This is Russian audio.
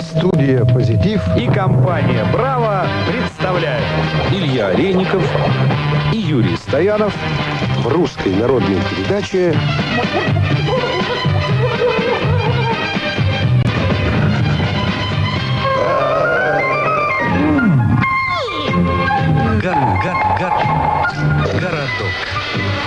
Студия «Позитив» и компания «Браво» представляют Илья Олейников и Юрий Стоянов в русской народной передаче. Гор, гор, гор, городок.